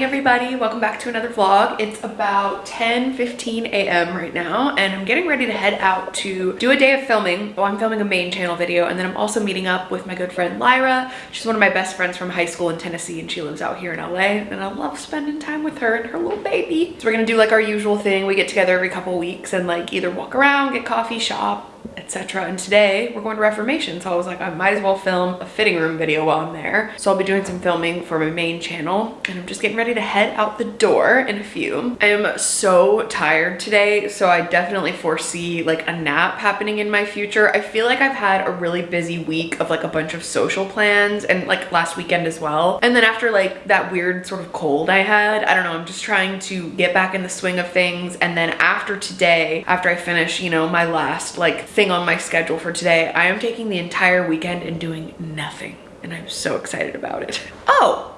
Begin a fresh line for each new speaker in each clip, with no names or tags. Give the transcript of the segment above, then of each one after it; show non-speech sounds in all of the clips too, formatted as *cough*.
morning everybody. Welcome back to another vlog. It's about 10 15 a.m right now and i'm getting ready to head out to do a day of filming. Well i'm filming a main channel video and then i'm also meeting up with my good friend lyra. She's one of my best friends from high school in tennessee and she lives out here in la and i love spending time with her and her little baby. So we're gonna do like our usual thing. We get together every couple weeks and like either walk around get coffee shop etc. And today we're going to Reformation. So I was like, I might as well film a fitting room video while I'm there. So I'll be doing some filming for my main channel and I'm just getting ready to head out the door in a few. I am so tired today. So I definitely foresee like a nap happening in my future. I feel like I've had a really busy week of like a bunch of social plans and like last weekend as well. And then after like that weird sort of cold I had, I don't know, I'm just trying to get back in the swing of things. And then after today, after I finish, you know, my last like thing on my schedule for today. I am taking the entire weekend and doing nothing and I'm so excited about it. *laughs* Oh,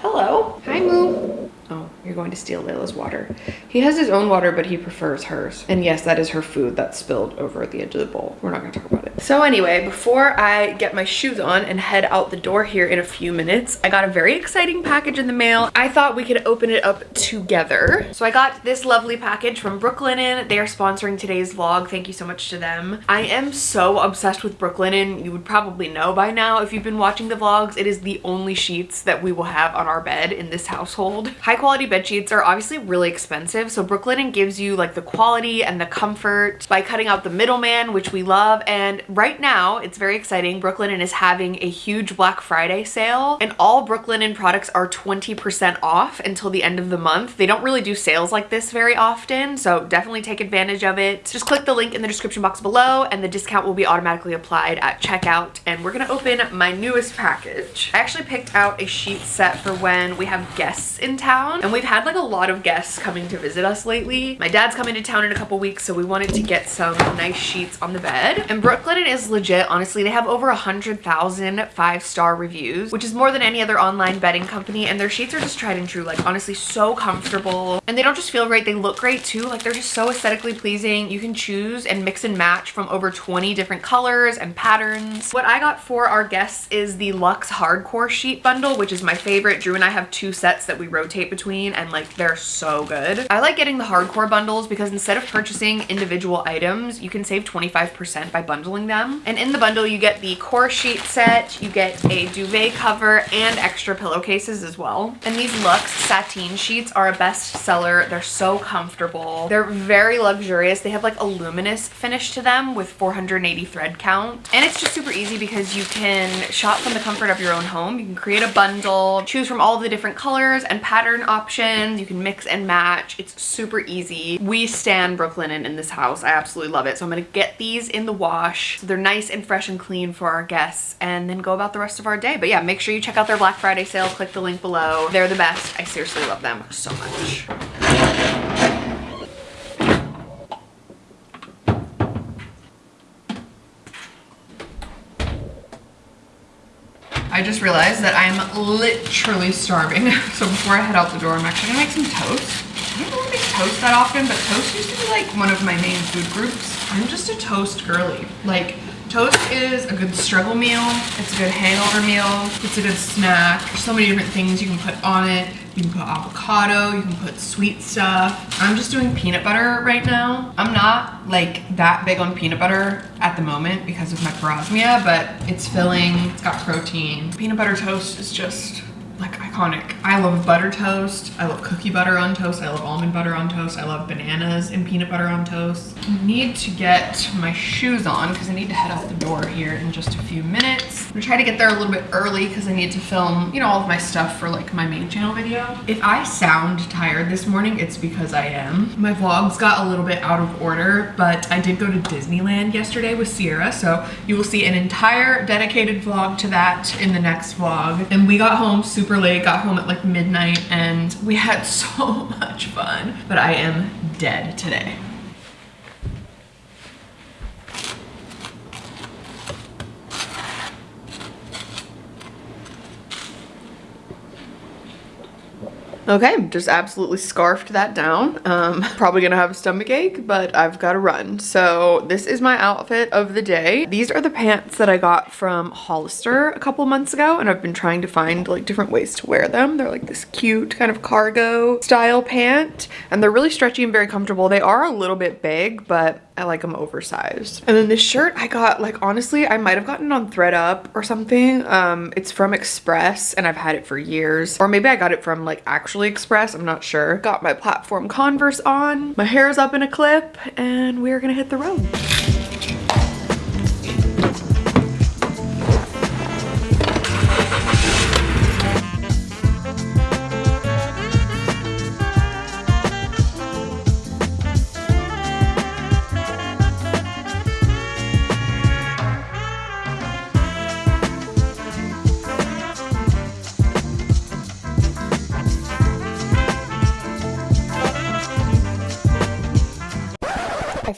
hello.
Hi, Moo.
Oh, you're going to steal Layla's water. He has his own water, but he prefers hers. And yes, that is her food that spilled over at the edge of the bowl. We're not gonna talk about it. So anyway, before I get my shoes on and head out the door here in a few minutes, I got a very exciting package in the mail. I thought we could open it up together. So I got this lovely package from Brooklinen. They are sponsoring today's vlog. Thank you so much to them. I am so obsessed with Brooklinen. You would probably know by now if you've been watching the vlogs. It is the only sheets that we will have on our bed in this household. High quality bed sheets are obviously really expensive. So Brooklinen gives you like the quality and the comfort by cutting out the middleman, which we love. And right now it's very exciting. Brooklinen is having a huge Black Friday sale and all Brooklinen products are 20% off until the end of the month. They don't really do sales like this very often. So definitely take advantage of it. Just click the link in the description box below and the discount will be automatically applied at checkout. And we're gonna open my newest package. I actually picked out a sheet set for when we have guests in town and we've had like a lot of guests coming to visit us lately. My dad's coming to town in a couple weeks, so we wanted to get some nice sheets on the bed. And Brooklinen is legit, honestly. They have over a 100,000 five-star reviews, which is more than any other online bedding company. And their sheets are just tried and true. Like, honestly, so comfortable. And they don't just feel great, they look great too. Like, they're just so aesthetically pleasing. You can choose and mix and match from over 20 different colors and patterns. What I got for our guests is the Luxe Hardcore Sheet Bundle, which is my favorite. Drew and I have two sets that we rotate between and like they're so good. I like getting the hardcore bundles because instead of purchasing individual items, you can save 25% by bundling them. And in the bundle, you get the core sheet set, you get a duvet cover and extra pillowcases as well. And these Luxe sateen sheets are a best seller. They're so comfortable. They're very luxurious. They have like a luminous finish to them with 480 thread count. And it's just super easy because you can shop from the comfort of your own home. You can create a bundle, choose from all the different colors and pattern options options. You can mix and match. It's super easy. We stand Brooklinen in this house. I absolutely love it. So I'm going to get these in the wash. So they're nice and fresh and clean for our guests and then go about the rest of our day. But yeah, make sure you check out their Black Friday sale. Click the link below. They're the best. I seriously love them so much. I just realized that I'm literally starving. *laughs* So before I head out the door, I'm actually gonna make some toast. I don't really make toast that often, but toast used to be like one of my main food groups. I'm just a toast girly. Like Toast is a good struggle meal. It's a good hangover meal. It's a good snack. There's so many different things you can put on it. You can put avocado, you can put sweet stuff. I'm just doing peanut butter right now. I'm not like that big on peanut butter at the moment because of my parosmia, but it's filling, it's got protein. Peanut butter toast is just like iconic. I love butter toast. I love cookie butter on toast. I love almond butter on toast. I love bananas and peanut butter on toast. I need to get my shoes on because I need to head out the door here in just a few minutes. I'm gonna try to get there a little bit early because I need to film, you know, all of my stuff for like my main channel video. If I sound tired this morning, it's because I am. My vlogs got a little bit out of order, but I did go to Disneyland yesterday with Sierra, so you will see an entire dedicated vlog to that in the next vlog. And we got home super super late, got home at like midnight, and we had *laughs* so much fun. But I am dead today. Okay, just absolutely scarfed that down. Um, *laughs* probably gonna have a stomach ache, but I've gotta run. So this is my outfit of the day. These are the pants that I got from Hollister a couple months ago, and I've been trying to find like different ways to wear them. They're like this cute kind of cargo style pant, and they're really stretchy and very comfortable. They are a little bit big, but I like them oversized. And then this shirt I got, like, honestly, I might have gotten on thredUP or something. Um, it's from Express and I've had it for years. Or maybe I got it from like actually Express, I'm not sure. Got my platform Converse on, my hair is up in a clip, and we're gonna hit the road.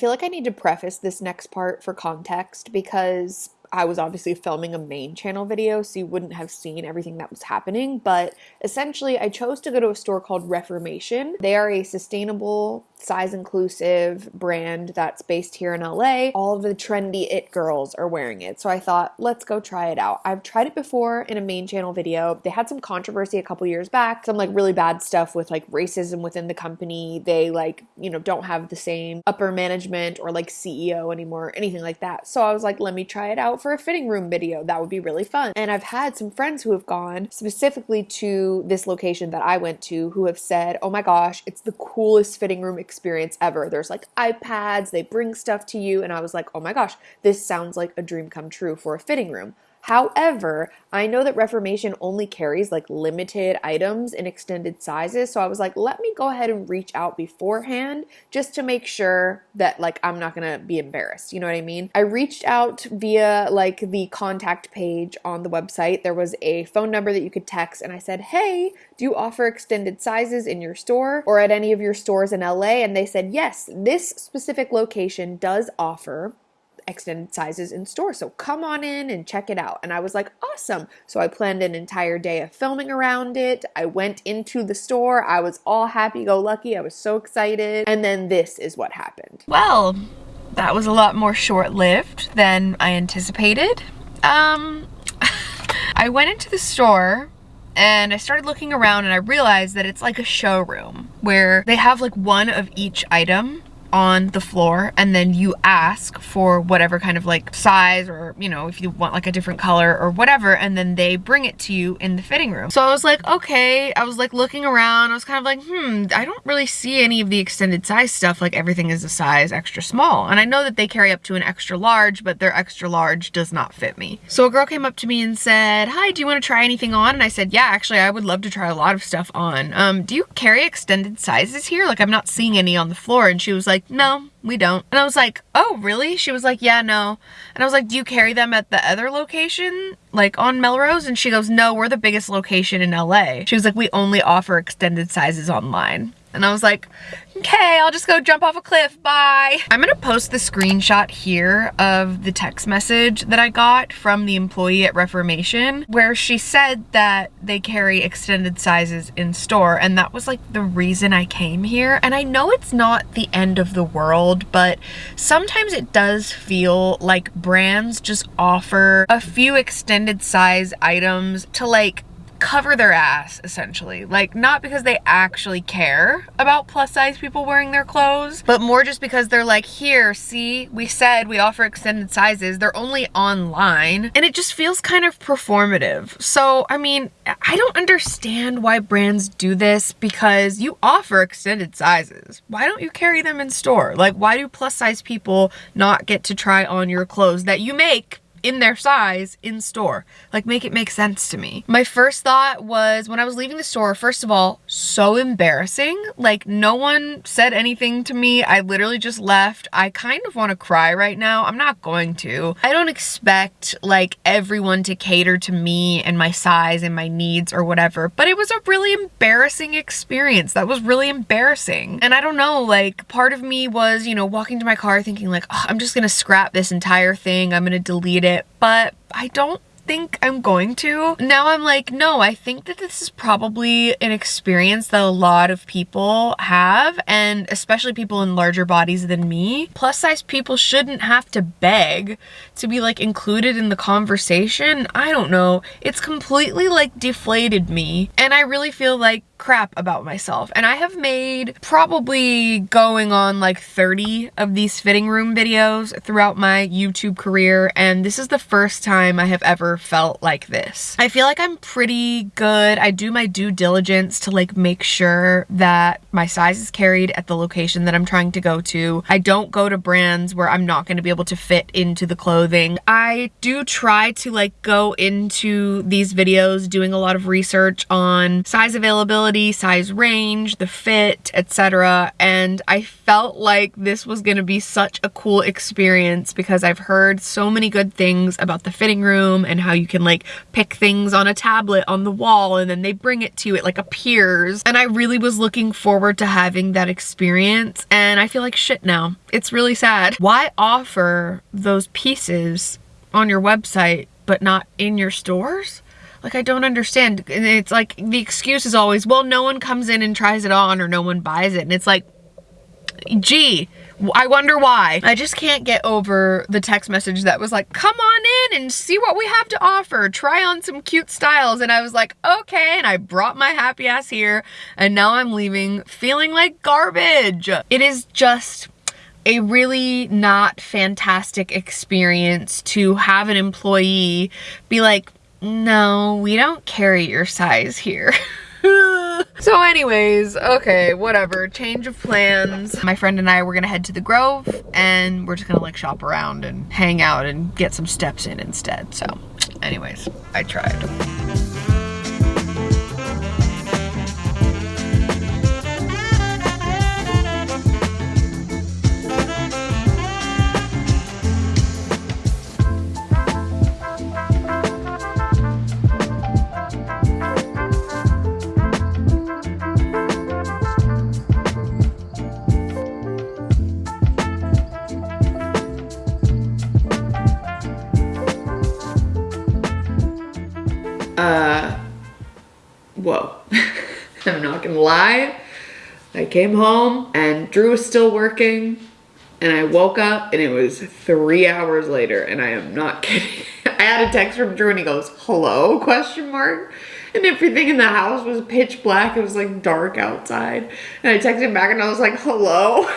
Feel like I need to preface this next part for context because I was obviously filming a main channel video, so you wouldn't have seen everything that was happening. But essentially, I chose to go to a store called Reformation. They are a sustainable size inclusive brand that's based here in LA. All of the trendy it girls are wearing it. So I thought, let's go try it out. I've tried it before in a main channel video. They had some controversy a couple years back, some like really bad stuff with like racism within the company. They like, you know, don't have the same upper management or like CEO anymore, anything like that. So I was like, let me try it out for a fitting room video. That would be really fun. And I've had some friends who have gone specifically to this location that I went to who have said, oh my gosh, it's the coolest fitting room experience ever. There's like iPads, they bring stuff to you. And I was like, oh my gosh, this sounds like a dream come true for a fitting room. However, I know that Reformation only carries like limited items in extended sizes. So I was like, let me go ahead and reach out beforehand just to make sure that like I'm not gonna be embarrassed. You know what I mean? I reached out via like the contact page on the website. There was a phone number that you could text, and I said, hey, do you offer extended sizes in your store or at any of your stores in LA? And they said, yes, this specific location does offer extended sizes in store. So come on in and check it out. And I was like, awesome. So I planned an entire day of filming around it. I went into the store. I was all happy go lucky. I was so excited. And then this is what happened. Well, that was a lot more short lived than I anticipated. Um, *laughs* I went into the store and I started looking around and I realized that it's like a showroom where they have like one of each item on the floor and then you ask for whatever kind of like size or you know if you want like a different color or whatever and then they bring it to you in the fitting room. So I was like okay. I was like looking around. I was kind of like hmm I don't really see any of the extended size stuff. Like everything is a size extra small. And I know that they carry up to an extra large but their extra large does not fit me. So a girl came up to me and said hi do you want to try anything on? And I said yeah actually I would love to try a lot of stuff on. Um do you carry extended sizes here? Like I'm not seeing any on the floor. And she was like no, we don't. And I was like, oh, really? She was like, yeah, no. And I was like, do you carry them at the other location, like on Melrose? And she goes, no, we're the biggest location in LA. She was like, we only offer extended sizes online. And I was like, okay, I'll just go jump off a cliff, bye. I'm gonna post the screenshot here of the text message that I got from the employee at Reformation, where she said that they carry extended sizes in store, and that was like the reason I came here. And I know it's not the end of the world, but sometimes it does feel like brands just offer a few extended size items to like cover their ass essentially. Like not because they actually care about plus size people wearing their clothes but more just because they're like here see we said we offer extended sizes. They're only online. And it just feels kind of performative. So I mean I don't understand why brands do this because you offer extended sizes. Why don't you carry them in store? Like why do plus size people not get to try on your clothes that you make in their size in store. Like make it make sense to me. My first thought was when I was leaving the store, first of all, so embarrassing. Like no one said anything to me. I literally just left. I kind of want to cry right now. I'm not going to. I don't expect like everyone to cater to me and my size and my needs or whatever, but it was a really embarrassing experience. That was really embarrassing. And I don't know, like part of me was, you know, walking to my car thinking like, oh, I'm just gonna scrap this entire thing. I'm gonna delete it it, but I don't think I'm going to. Now I'm like, no, I think that this is probably an experience that a lot of people have, and especially people in larger bodies than me. Plus size people shouldn't have to beg to be like included in the conversation. I don't know. It's completely like deflated me. And I really feel like crap about myself. And I have made probably going on like 30 of these fitting room videos throughout my YouTube career. And this is the first time I have ever felt like this. I feel like I'm pretty good. I do my due diligence to like make sure that my size is carried at the location that I'm trying to go to. I don't go to brands where I'm not going to be able to fit into the clothing. I do try to like go into these videos doing a lot of research on size availability size range, the fit, etc. And I felt like this was gonna be such a cool experience because I've heard so many good things about the fitting room and how you can like pick things on a tablet on the wall and then they bring it to you, it like appears. And I really was looking forward to having that experience and I feel like shit now. It's really sad. Why offer those pieces on your website but not in your stores? Like, I don't understand. And it's like, the excuse is always, well, no one comes in and tries it on or no one buys it. And it's like, gee, I wonder why. I just can't get over the text message that was like, come on in and see what we have to offer. Try on some cute styles. And I was like, okay. And I brought my happy ass here. And now I'm leaving feeling like garbage. It is just a really not fantastic experience to have an employee be like, no, we don't carry your size here. *laughs* so anyways, okay, whatever, change of plans. My friend and I were gonna head to the Grove and we're just gonna like shop around and hang out and get some steps in instead. So anyways, I tried. Lie. I came home and Drew was still working and I woke up and it was three hours later and I am not *laughs* kidding. I had a text from Drew and he goes, hello, question mark. And everything in the house was pitch black. It was like dark outside. And I texted him back and I was like, hello. *laughs*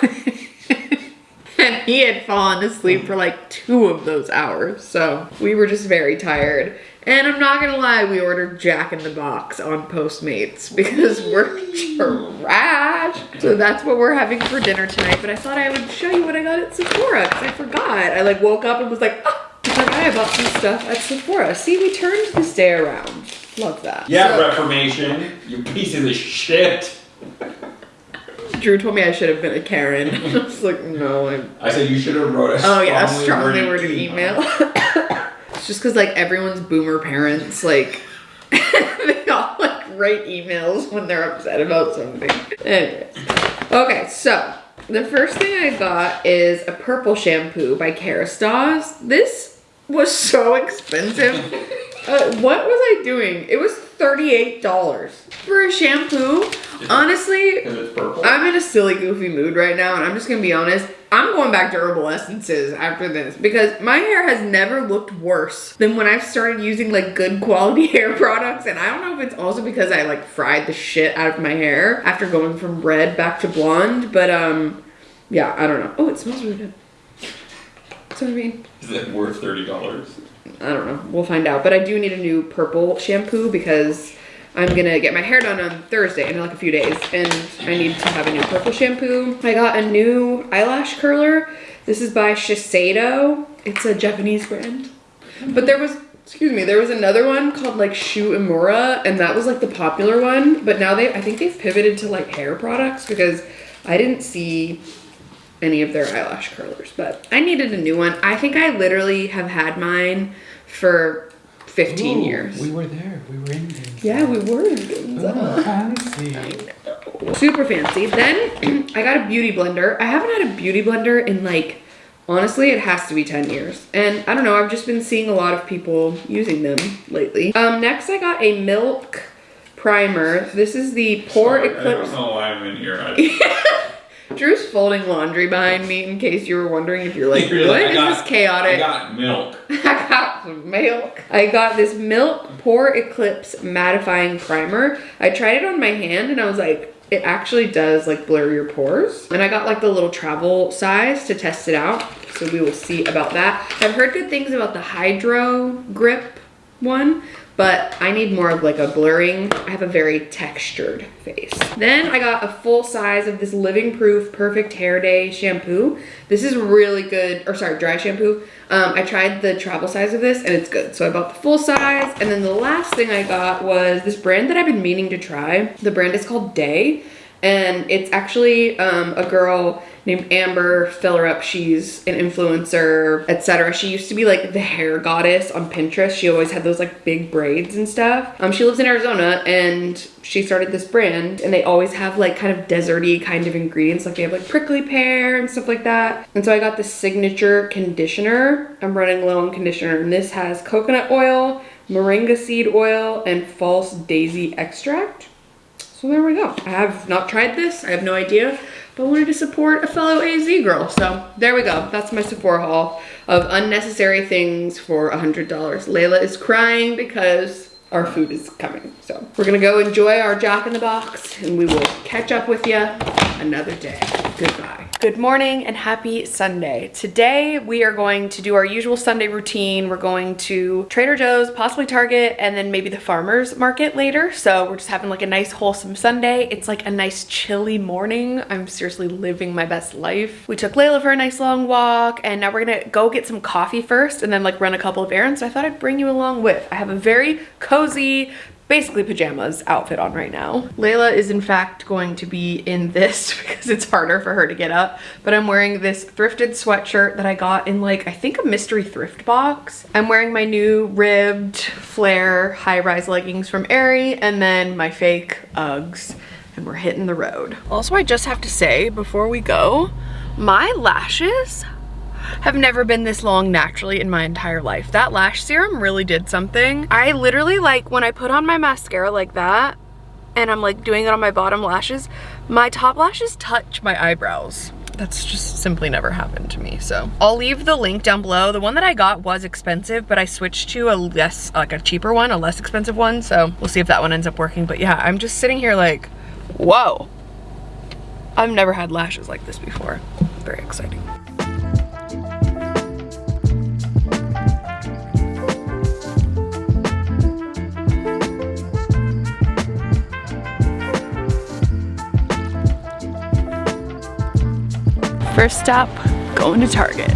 and he had fallen asleep for like two of those hours. So we were just very tired. And I'm not gonna lie, we ordered Jack in the Box on Postmates because we're trash. So that's what we're having for dinner tonight. But I thought I would show you what I got at Sephora because I forgot. I like woke up and was like, oh, I forgot I bought some stuff at Sephora. See, we turned this day around. Love that.
Yeah, so, Reformation, you pieces of shit.
Drew told me I should have been a Karen. *laughs* I was like, no. I'm...
I said you should have wrote a
Oh yeah, a strongly worded email. It's *laughs* just because like everyone's boomer parents like *laughs* they all like write emails when they're upset about something. Anyways. Okay, so the first thing I got is a purple shampoo by Kerastase. This was so *laughs* expensive. uh, what was I doing? It was $38 for a shampoo. Honestly, I'm in a silly, goofy mood right now, and I'm just gonna be honest. I'm going back to herbal essences after this because my hair has never looked worse than when I've started using like good quality *laughs* hair products. And I don't know if it's also because I like fried the shit out of my hair after going from red back to blonde, but um, yeah, I don't know. Oh, it smells really good. That's what I mean.
Is it worth $30?
I don't know. We'll find out. But I do need a new purple shampoo because I'm gonna get my hair done on Thursday in like a few days and I need to have a new purple shampoo. I got a new eyelash curler. This is by Shiseido. It's a Japanese brand. But there was, excuse me, there was another one called like Shu Uemura and that was like the popular one. But now they, I think they've pivoted to like hair products because I didn't see any of their eyelash curlers, but I needed a new one. I think I literally have had mine for 15 Ooh, years.
We were there. We were in
Ginza. Yeah, we were in Ginza. Oh, fancy. *laughs* Super fancy. Then *clears throat* I got a beauty blender. I haven't had a beauty blender in like Honestly, it has to be 10 years. And I don't know, I've just been seeing a lot of people using them lately. Um, next I got a milk primer. This is the Pore
Sorry,
Eclipse.
I don't know why I'm in here. *laughs* *laughs*
Drew's folding laundry behind me in case you were wondering if you're like, *laughs*
You're
what
like,
is
got-
this *laughs* chaotic?
I got milk.
I got some milk. I got this Milk Pore Eclipse Mattifying Primer. I tried it on my hand and I was like, it actually does like blur your pores. And I got like the little travel size to test it out. So we will see about that. I've heard good things about the Hydro Grip one, but I need more of like a blurring. I have a very textured face. Then I got a full size of this Living Proof Perfect Hair DAE shampoo. This is really good, or sorry, dry shampoo. Um, I tried the travel size of this and it's good. So I bought the full size. And then the last thing I got was this brand that I've been meaning to try. The brand is called Day. And it's actually um, a girl named Amber Fillerup. She's an influencer, etc. She used to be like the hair goddess on Pinterest. She always had those like big braids and stuff. Um, she lives in Arizona and she started this brand and they always have like kind of deserty kind of ingredients. Like they have like prickly pear and stuff like that. And so I got the signature conditioner. I'm running low on conditioner and this has coconut oil, moringa seed oil, and false daisy extract. So there we go. I have not tried this. I have no idea, but I wanted to support a fellow AZ girl. So there we go. That's my Sephora haul of unnecessary things for $100. Layla is crying because our food is coming. So we're gonna go enjoy our Jack in the Box and we will catch up with you another day. Goodbye. Good morning and happy Sunday. Today we are going to do our usual Sunday routine. We're going to Trader Joe's, possibly Target, and then maybe the farmer's market later. So we're just having like a nice wholesome Sunday. It's like a nice chilly morning. I'm seriously living my best life. We took Layla for a nice long walk and now we're gonna go get some coffee first and then like run a couple of errands. I thought I'd bring you along with. I have a very cozy, basically pajamas outfit on right now. Layla is in fact going to be in this *laughs* because it's harder for her to get up, but I'm wearing this thrifted sweatshirt that I got in like, I think a mystery thrift box. I'm wearing my new ribbed flare high-rise leggings from Aerie and then my fake Uggs and we're hitting the road. Also, I just have to say before we go, my lashes have never been this long naturally in my entire life. That lash serum really did something. I literally like when I put on my mascara like that and I'm like doing it on my bottom lashes, my top lashes touch my eyebrows. That's just simply never happened to me. So I'll leave the link down below. The one that I got was expensive, but I switched to a less, like a cheaper one, a less expensive one. So we'll see if that one ends up working. But yeah, I'm just sitting here like, whoa. I've never had lashes like this before. Very exciting. First stop, going to Target.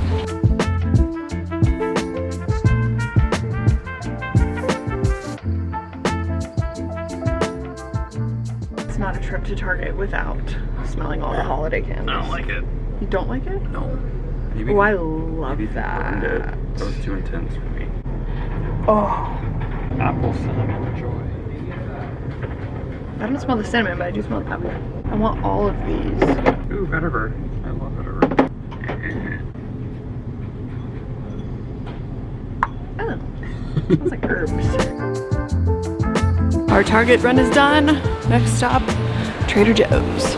It's not a trip to Target without smelling all the holiday candies.
I don't like it.
You don't like it?
No. Maybe
Oh, I love
maybe if it.
that.
That was too intense for me.
Oh,
Apple cinnamon joy.
I don't smell the cinnamon, but I do smell the apple. I want all of these.
Ooh, Vetiver. Vetiver.
Like herbs. Our Target run is done. Next stop, Trader Joe's.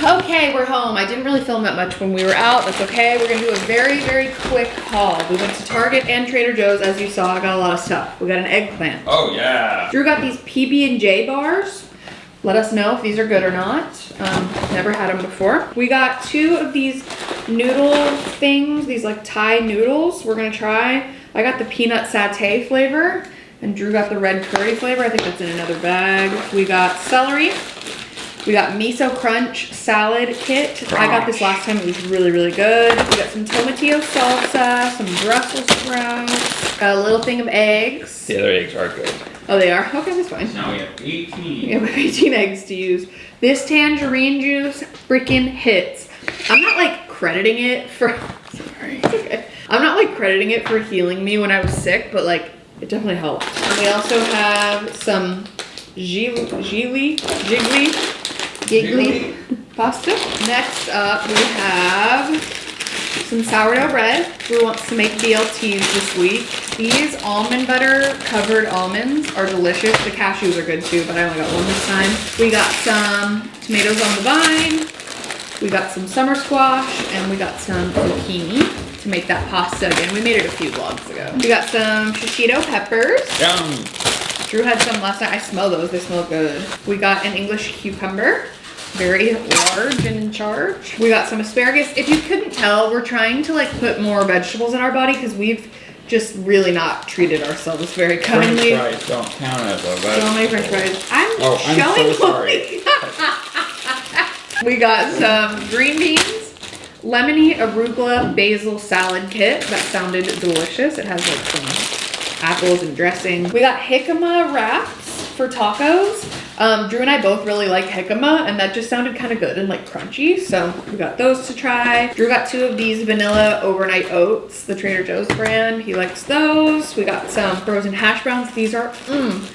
Okay, we're home. I didn't really film that much when we were out. That's okay. We're gonna do a very, very quick haul. We went to Target and Trader Joe's, as you saw. I got a lot of stuff. We got an eggplant.
Oh yeah.
Drew got these PB&J bars. Let us know if these are good or not. Um, never had them before. We got two of these noodle things, these like Thai noodles we're gonna try. I got the peanut satay flavor and Drew got the red curry flavor. I think that's in another bag. We got celery. We got miso crunch salad kit. I got this last time. It was really, really good. We got some tomatillo salsa, some Brussels sprouts, got a little thing of eggs.
The other eggs are good.
Oh, they are? Okay, that's fine.
Now we have 18.
We have *laughs* 18 eggs to use. This tangerine juice freaking hits. I'm not like crediting it for, *laughs* sorry, it's okay. I'm not like crediting it for healing me when I was sick, but like it definitely helped. And we also have some Gili, Gili, Jiggly giggly pasta. Next up, we have some sourdough bread. We want to make BLTs this week. These almond butter covered almonds are delicious. The cashews are good too, but I only got one this time. We got some tomatoes on the vine. We got some summer squash and we got some zucchini to make that pasta again. We made it a few vlogs ago. We got some shishito peppers.
Yum.
Drew had some last night. I smell those. They smell good. We got an English cucumber. Very large and in charge. We got some asparagus. If you couldn't tell, we're trying to like put more vegetables in our body because we've just really not treated ourselves very kindly.
French fries don't count as a
So many french fries. I'm
Oh, I'm
showing
so sorry. *laughs*
we got some green beans, lemony arugula basil salad kit. That sounded delicious. It has like some apples and dressing. We got jicama wraps for tacos. Um, Drew and I both really like jicama and that just sounded kind of good and like crunchy. So we got those to try. Drew got two of these vanilla overnight oats, the Trader Joe's brand. He likes those. We got some frozen hash browns. These are, mmm,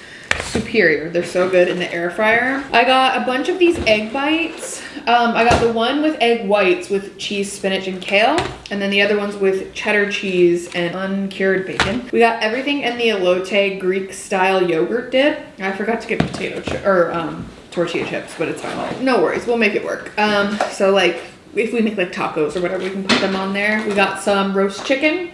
superior. They're so good in the air fryer. I got a bunch of these egg bites. Um, I got the one with egg whites with cheese, spinach, and kale. And then the other ones with cheddar cheese and uncured bacon. We got everything in the elote Greek style yogurt dip. I forgot to get potato or um, tortilla chips, but it's fine. No worries, we'll make it work. Um, so like if we make like tacos or whatever, we can put them on there. We got some roast chicken.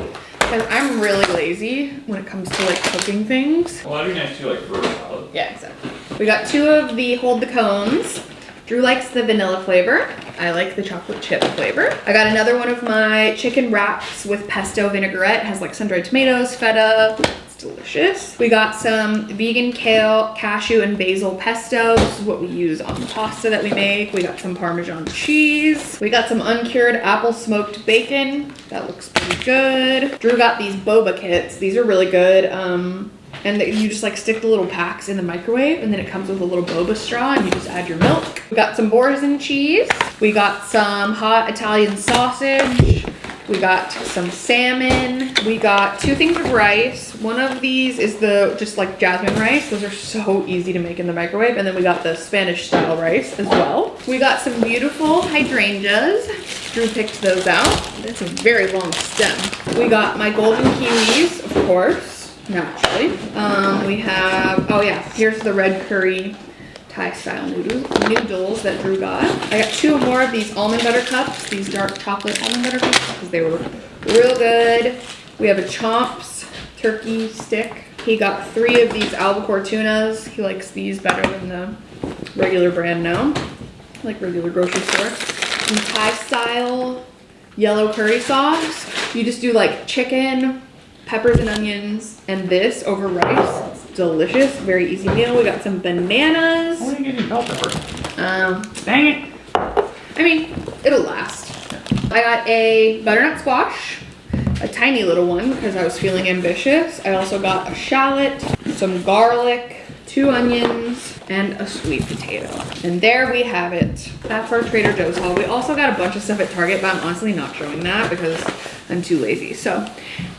Cause I'm really lazy when it comes to like cooking things.
Well, that'd be nice too, like a salad.
Yeah, exactly. We got two of the hold the cones. Drew likes the vanilla flavor. I like the chocolate chip flavor. I got another one of my chicken wraps with pesto vinaigrette. It has like sun-dried tomatoes, feta. Delicious. We got some vegan kale, cashew, and basil pesto. This is what we use on the pasta that we make. We got some Parmesan cheese. We got some uncured apple smoked bacon. That looks pretty good. Drew got these boba kits. These are really good. Um, and you just like stick the little packs in the microwave and then it comes with a little boba straw and you just add your milk. We got some boursin cheese. We got some hot Italian sausage. We got some salmon. We got two things of rice. One of these is the just like jasmine rice. Those are so easy to make in the microwave. And then we got the Spanish style rice as well. We got some beautiful hydrangeas. Drew picked those out. That's a very long stem. We got my golden kiwis, of course naturally. Um, we have, oh yeah, here's the red curry Thai style noodles, that Drew got. I got two more of these almond butter cups, these dark chocolate almond butter cups, because they were real good. We have a Chomps turkey stick. He got three of these albacore tunas. He likes these better than the regular brand now, like regular grocery store. Some Thai style yellow curry sauce. You just do like chicken, peppers and onions, and this over rice. Delicious, very easy meal. We got some bananas.
Why are you getting bell pepper?
Um,
Dang it.
I mean, it'll last. I got a butternut squash, a tiny little one because I was feeling ambitious. I also got a shallot, some garlic, two onions, and a sweet potato. And there we have it. That's our Trader Joe's haul. We also got a bunch of stuff at Target, but I'm honestly not showing that because I'm too lazy. So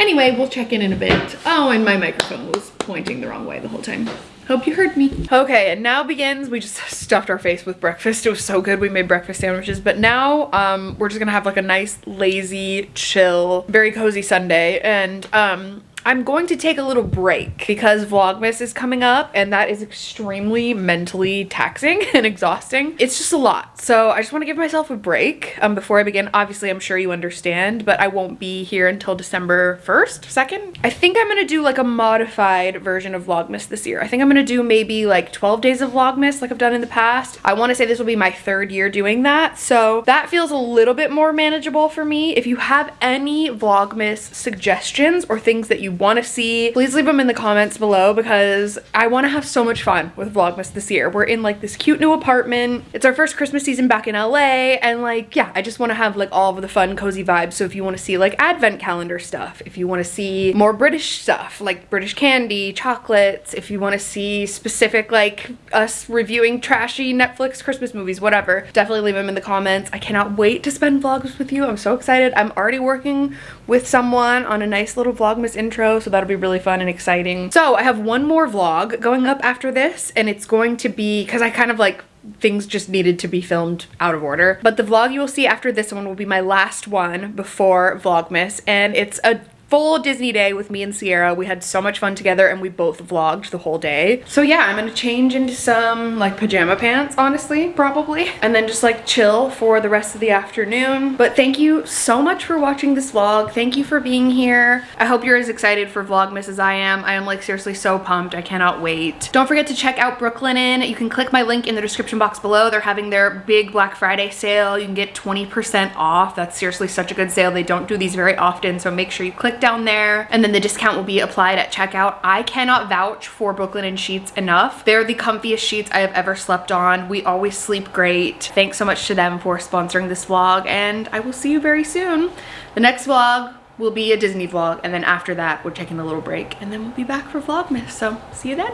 anyway, we'll check in in a bit. Oh, and my microphone was pointing the wrong way the whole time. Hope you heard me. Okay, and now begins, we just *laughs* stuffed our face with breakfast. It was so good. We made breakfast sandwiches, but now um, we're just gonna have like a nice, lazy, chill, very cozy Sunday. And um, I'm going to take a little break because Vlogmas is coming up and that is extremely mentally taxing *laughs* and exhausting. It's just a lot. So I just want to give myself a break um, before I begin. Obviously, I'm sure you understand, but I won't be here until December 1st, 2nd. I think I'm going to do like a modified version of Vlogmas this year. I think I'm going to do maybe like 12 days of Vlogmas like I've done in the past. I want to say this will be my third year doing that. So that feels a little bit more manageable for me. If you have any Vlogmas suggestions or things that you want to see, please leave them in the comments below because I want to have so much fun with Vlogmas this year. We're in like this cute new apartment. It's our first Christmas season back in LA and like, yeah, I just want to have like all of the fun, cozy vibes. So if you want to see like advent calendar stuff, if you want to see more British stuff, like British candy, chocolates, if you want to see specific like us reviewing trashy Netflix Christmas movies, whatever, definitely leave them in the comments. I cannot wait to spend vlogs with you. I'm so excited. I'm already working with someone on a nice little Vlogmas intro, so that'll be really fun and exciting. So I have one more vlog going up after this, and it's going to be, because I kind of like things just needed to be filmed out of order. But the vlog you will see after this one will be my last one before Vlogmas and it's a full Disney day with me and Sierra. We had so much fun together and we both vlogged the whole day. So yeah, I'm gonna change into some like pajama pants, honestly, probably. And then just like chill for the rest of the afternoon. But thank you so much for watching this vlog. Thank you for being here. I hope you're as excited for Vlogmas as I am. I am like seriously so pumped. I cannot wait. Don't forget to check out Brooklyn Brooklinen. You can click my link in the description box below. They're having their big Black Friday sale. You can get 20% off. That's seriously such a good sale. They don't do these very often, so make sure you click down there and then the discount will be applied at checkout. I cannot vouch for Brooklinen sheets enough. They're the comfiest sheets I have ever slept on. We always sleep great. Thanks so much to them for sponsoring this vlog and I will see you very soon. The next vlog will be a Disney vlog and then after that we're taking a little break and then we'll be back for Vlogmas. So see you then.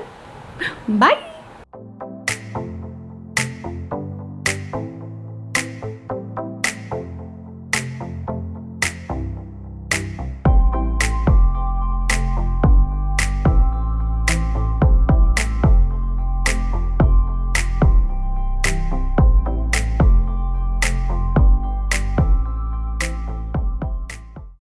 *gasps* Bye.